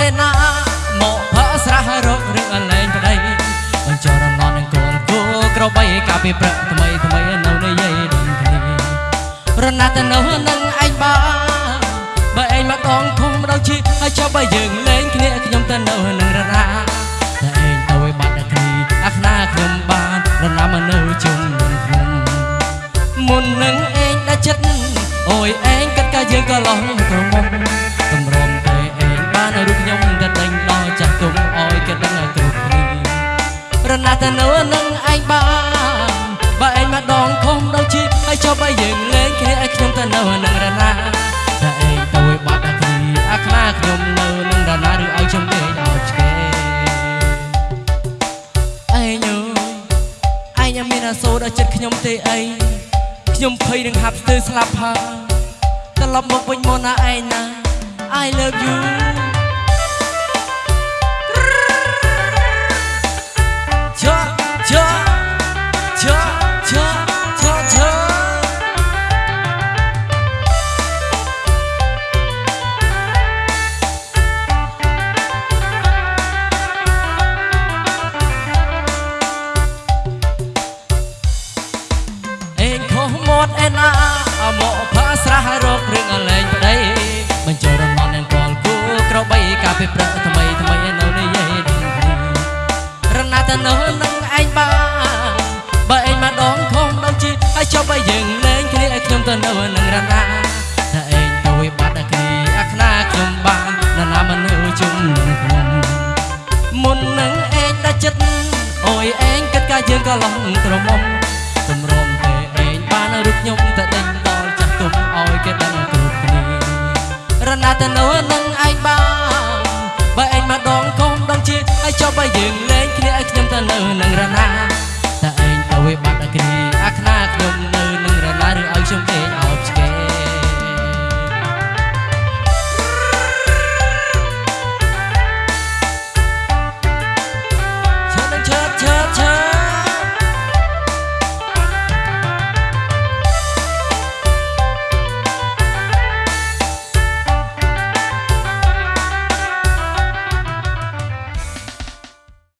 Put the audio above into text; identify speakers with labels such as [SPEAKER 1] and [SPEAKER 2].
[SPEAKER 1] អេណាមកផកស្រះរករឿងអលែងប្តីបញ្ចរណននឹងកូនគូក្របីកាពីប្រឹកថ្មីថ្មីនៅនិយាយដូចគ្នារណាត់ទៅនៅនឹងឯងបើបើឯងមកដងធំដូចជីហើយចុះបើយើងលេងគ្នាខ្ញុំទៅនៅនឹងរណាតែឯងទៅបាត់តែគ្នាអាខ្នាខ្ញុំបានរណាមកនៅជុំនឹងខ្ញុំមុននឹងឯងដែលចិត្តអូយឯងកាត់កាយើងក៏ឡងទៅមុខ នៅនឹងឯងបានបើឯងមកដងខំដល់ជីហើយចុះបើយើងលេងគ្នាឲ្យខ្ញុំទៅនៅនឹងរណាតែឯងទៅឲ្យបាត់ដល់គ្នាអាខ្នាខ្ញុំនៅនឹងរណាឬឲ្យខ្ញុំលេងឲ្យឆ្កែឯងអើយឯងមានអាសូរដល់ចិត្តខ្ញុំទេអីខ្ញុំភ័យនឹងហាប់ស្ទើរស្លាប់ហើយត្រឡប់មកវិញមកណាឯងណា I love you ត់ឯណាមកផាស្រះរករឿងអលែងប្តីបញ្ចូលរំលងនឹងកលគូក្របីកាពេលព្រឹកថ្មីថ្មីនៅនិយាយដឹងគ្នារណាទៅនៅនឹងឯងបានបើឯងមកដងខំដល់ជីហើយចុះបើយើងលេងគ្នាឲ្យខ្ញុំទៅនៅនឹងរណាតែឯងទៅឲ្យបាត់ដល់គ្នាអាខ្នាខ្ញុំបានណានាមកនៅជុំនឹងខ្ញុំមុននឹងឯងដល់ចិត្តអូយឯងគិតកាយើងក៏ឡងក្រមុំតម្